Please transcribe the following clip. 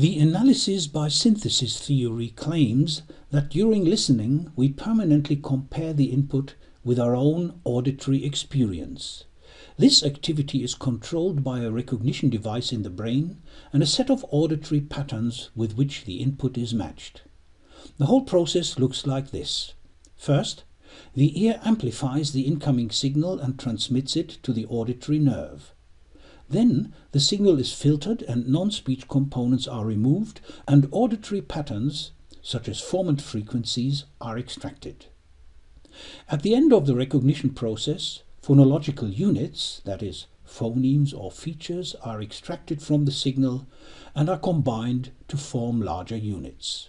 The analysis by synthesis theory claims that during listening we permanently compare the input with our own auditory experience. This activity is controlled by a recognition device in the brain and a set of auditory patterns with which the input is matched. The whole process looks like this. First, the ear amplifies the incoming signal and transmits it to the auditory nerve. Then the signal is filtered and non-speech components are removed and auditory patterns, such as formant frequencies, are extracted. At the end of the recognition process, phonological units, that is, phonemes or features, are extracted from the signal and are combined to form larger units.